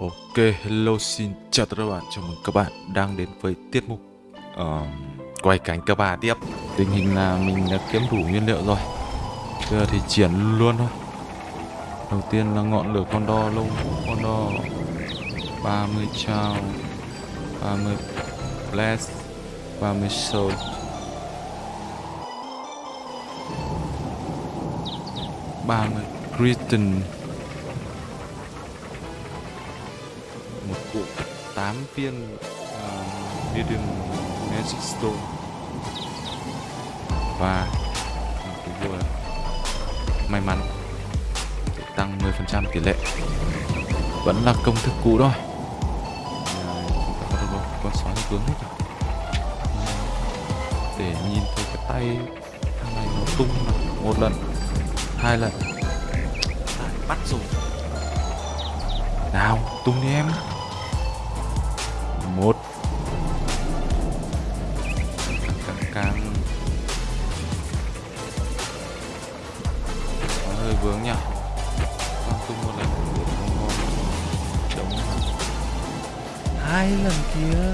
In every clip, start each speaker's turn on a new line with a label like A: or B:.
A: Ok, hello xin chào tất cả các bạn, chào mừng các bạn đang đến với tiết mục uh, quay cánh cấp 3 tiếp. Tình hình là mình đã kiếm đủ nguyên liệu rồi. Bây giờ thì triển luôn thôi. Đầu tiên là ngọn lửa con đo lâu con đo 30 trao 30 blast 30 soul. ba mươi Griton cụ 8 viên uh, medium magic stone. Và một cái vua may mắn để tăng 10% tỷ lệ. Vẫn là công thức cũ thôi. À, chúng ta có được con sói hướng hết rồi để nhìn thấy cái tay thằng này nó tung một lần hai lần. À, bắt rồi. Nào tung đi em một càng. Có hơi vướng nhỉ? Con tung một lần nó chống. Hai lần kia.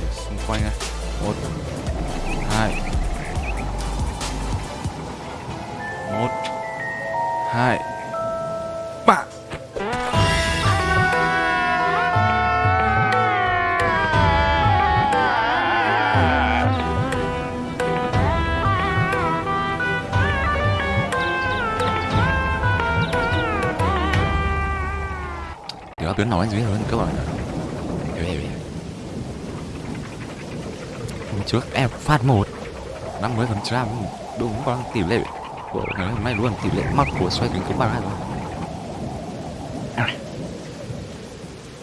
A: Để xung quanh này một hai Điều tuyến nào anh dưới hơn các bạn Hôm trước em phát một 50 phần trăm, đúng con tỷ lệ. Của ngày hôm nay luôn tỷ lệ mắc của xoay kính cũng bằng rồi.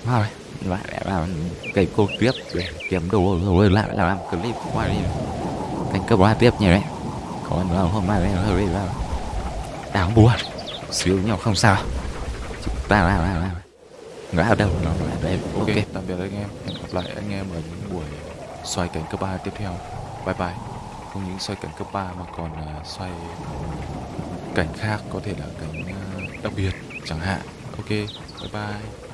A: Vào đây lại làm cái cô tiếp, để kiếm đồ rồi lại làm clip qua đi. Thành cấp ba tiếp nhỉ đấy. Còn nữa hôm nay đấy hơi là đáng buồn. Xíu nhau không sao. Chúng ta làm làm làm ngã ở đâu. Nó lại đây ok tạm biệt anh em. Hẹn gặp lại anh em ở những buổi xoay cảnh cấp 3 tiếp theo. Bye bye. Không những xoay cảnh cấp 3 mà còn uh, xoay cảnh khác có thể là cảnh uh, đặc biệt chẳng hạn. Ok bye bye